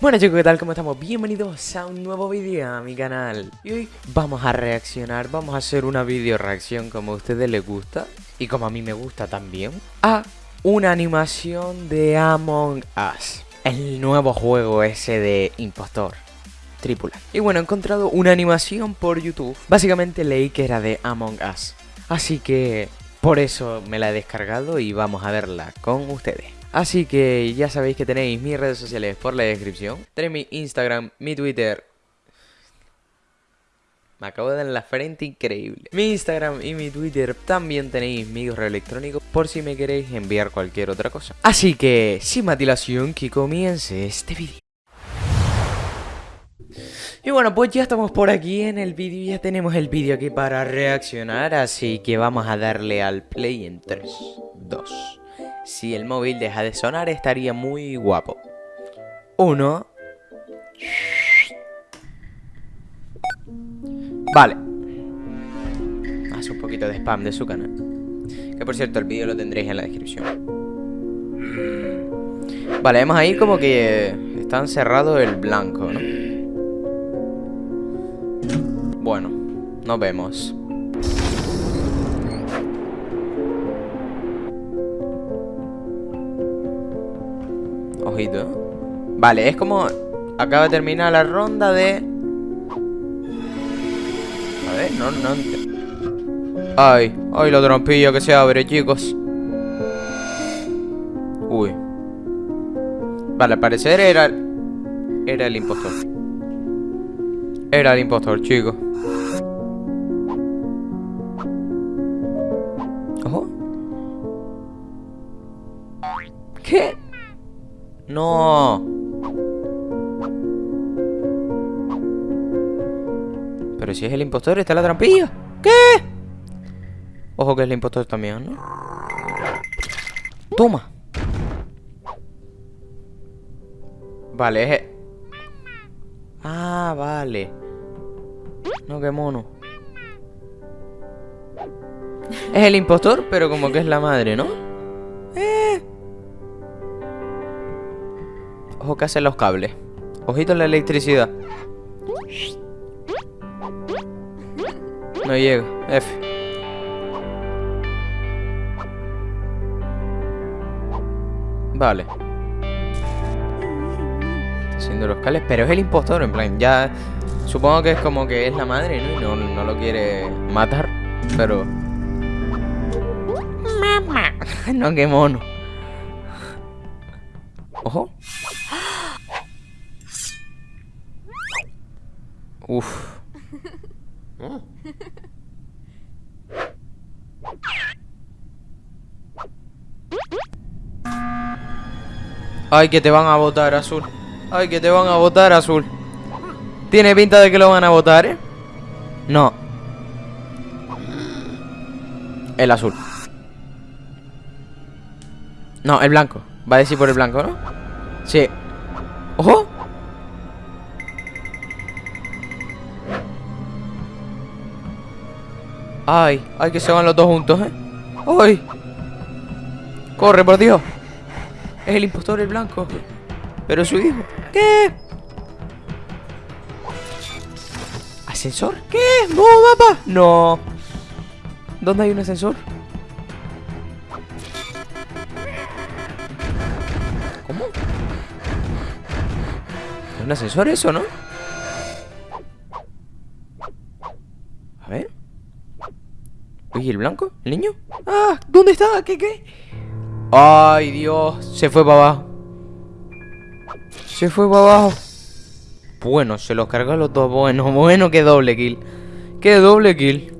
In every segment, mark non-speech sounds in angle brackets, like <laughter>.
Bueno chicos, ¿qué tal? ¿Cómo estamos? Bienvenidos a un nuevo vídeo a mi canal. Y hoy vamos a reaccionar, vamos a hacer una video reacción como a ustedes les gusta Y como a mí me gusta también A una animación de Among Us El nuevo juego ese de impostor Tripula. Y bueno, he encontrado una animación por YouTube. Básicamente leí que era de Among Us. Así que por eso me la he descargado y vamos a verla con ustedes Así que ya sabéis que tenéis mis redes sociales por la descripción. Tenéis mi Instagram, mi Twitter. Me acabo de dar en la frente increíble. Mi Instagram y mi Twitter también tenéis mi correo electrónico por si me queréis enviar cualquier otra cosa. Así que, sin más dilación, que comience este vídeo. Y bueno, pues ya estamos por aquí en el vídeo, ya tenemos el vídeo aquí para reaccionar, así que vamos a darle al play en 3, 2, si el móvil deja de sonar estaría muy guapo. Uno. Vale. Hace un poquito de spam de su canal. Que por cierto, el vídeo lo tendréis en la descripción. Vale, vemos ahí como que está encerrado el blanco, ¿no? Bueno, nos vemos. Vale, es como... Acaba de terminar la ronda de... A ver, no, no... Ay, ay, la trompilla que se abre, chicos. Uy. Vale, al parecer era... Era el impostor. Era el impostor, chicos. ¿Qué? No. Pero si es el impostor, está la trampilla. ¿Qué? Ojo que es el impostor también, ¿no? Toma. Vale, es... Ah, vale. No, qué mono. Es el impostor, pero como que es la madre, ¿no? Ojo que hacen los cables. Ojito en la electricidad. No llega. F. Vale. Está haciendo los cables. Pero es el impostor, en plan, ya... Supongo que es como que es la madre, ¿no? Y no, no lo quiere matar. Pero... Mamá. <laughs> no, qué mono. Ojo. Uf. Ay, que te van a votar, azul. Ay, que te van a votar, azul. Tiene pinta de que lo van a votar, ¿eh? No. El azul. No, el blanco. Va a decir por el blanco, ¿no? Sí. ¡Ojo! Ay, ay, que se van los dos juntos, ¿eh? ¡Ay! ¡Corre, por Dios! Es el impostor, el blanco. Pero su hijo. ¿Qué? ¿Ascensor? ¿Qué? ¡No, papá! No. ¿Dónde hay un ascensor? ¿Cómo? ¿Es un ascensor eso, no? ¿Y el blanco? ¿El niño? ¡Ah! ¿Dónde está? ¿Qué, qué? ¡Ay, Dios! Se fue para abajo. Se fue para abajo. Bueno, se los cargó los dos. Bueno, <laughs> bueno, qué doble kill. Qué doble kill.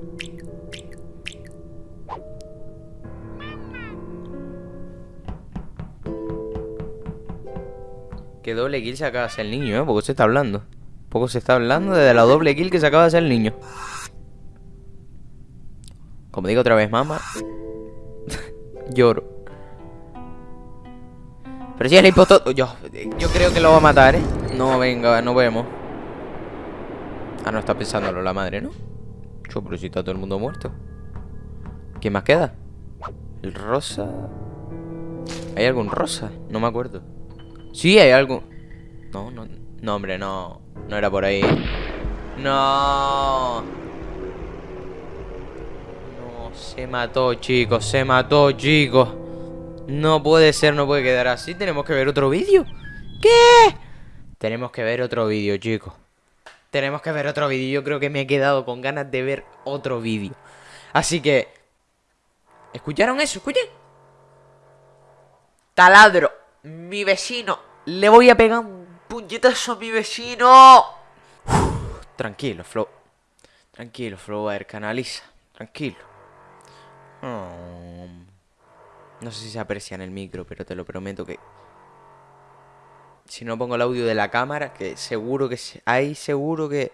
Qué doble kill se acaba de hacer el niño, ¿eh? Poco se está hablando. Poco se está hablando de la doble kill que se acaba de hacer el niño. Como digo otra vez, mamá. <laughs> Lloro. Pero si es el impostor... Yo, yo creo que lo va a matar, ¿eh? No, venga, no vemos. Ah, no está pensándolo la madre, ¿no? Yo, pero si está todo el mundo muerto. ¿Quién más queda? El rosa... ¿Hay algún rosa? No me acuerdo. Sí, hay algo. No, no, no, hombre, no. No era por ahí. No. Se mató, chicos. Se mató, chicos. No puede ser, no puede quedar así. Tenemos que ver otro vídeo. ¿Qué? Tenemos que ver otro vídeo, chicos. Tenemos que ver otro vídeo. Yo creo que me he quedado con ganas de ver otro vídeo. Así que... ¿Escucharon eso? ¿Escuchen? Taladro. Mi vecino. Le voy a pegar un puñetazo a mi vecino. tranquilo, Flow. Tranquilo, Flow. A ver, canaliza. Tranquilo. Oh. No sé si se aprecia en el micro, pero te lo prometo que... Si no pongo el audio de la cámara, que seguro que... Ahí seguro que...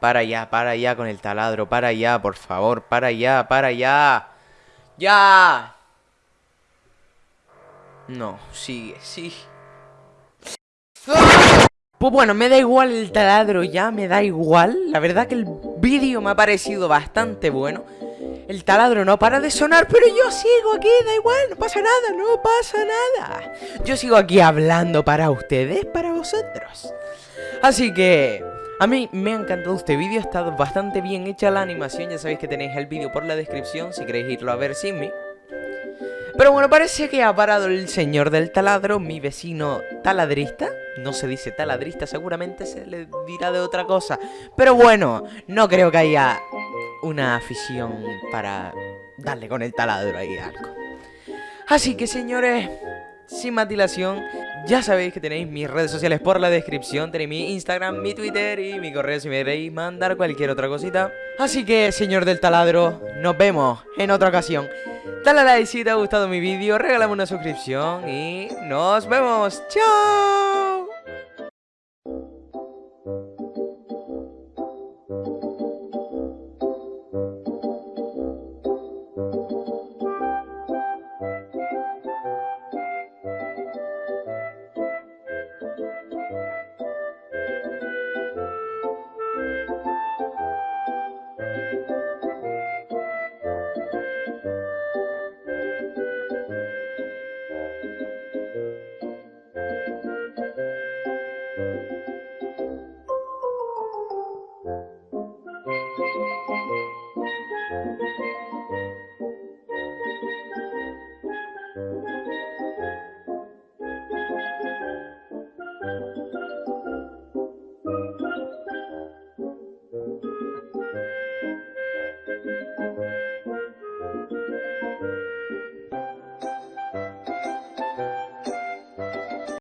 Para ya, para ya con el taladro, para ya, por favor, para ya, para ya. ¡Ya! No, sigue, sigue. Pues bueno, me da igual el taladro ya, me da igual. La verdad que el vídeo me ha parecido bastante bueno. El taladro no para de sonar, pero yo sigo aquí, da igual, no pasa nada, no pasa nada. Yo sigo aquí hablando para ustedes, para vosotros. Así que... A mí me ha encantado este vídeo, ha estado bastante bien hecha la animación, ya sabéis que tenéis el vídeo por la descripción si queréis irlo a ver sin mí. Pero bueno, parece que ha parado el señor del taladro, mi vecino taladrista. No se dice taladrista, seguramente se le dirá de otra cosa. Pero bueno, no creo que haya una afición para darle con el taladro ahí algo. Así que señores, sin más dilación, ya sabéis que tenéis mis redes sociales por la descripción, tenéis mi Instagram, mi Twitter y mi correo si me queréis mandar cualquier otra cosita. Así que, señor del taladro, nos vemos en otra ocasión. Dale a like si te ha gustado mi vídeo, regálame una suscripción y nos vemos. ¡Chao!